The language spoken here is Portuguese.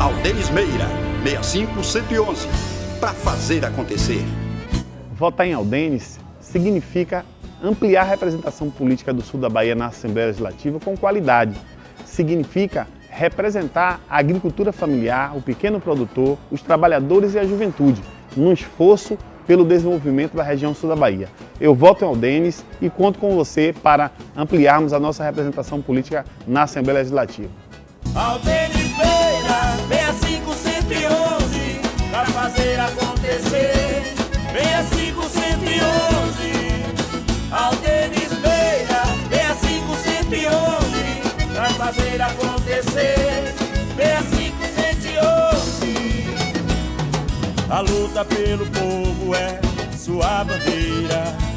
Aldenis Meira, 65111, para fazer acontecer. Votar em Aldenis significa ampliar a representação política do sul da Bahia na Assembleia Legislativa com qualidade. Significa representar a agricultura familiar, o pequeno produtor, os trabalhadores e a juventude, num esforço pelo desenvolvimento da região sul da Bahia. Eu voto em Aldenis e conto com você para ampliarmos a nossa representação política na Assembleia Legislativa. Aldenis fazer acontecer. 6511, Aldenis Beira, 6511, para fazer acontecer. 6511, a luta pelo povo é sua bandeira.